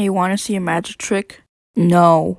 Hey, wanna see a magic trick? No.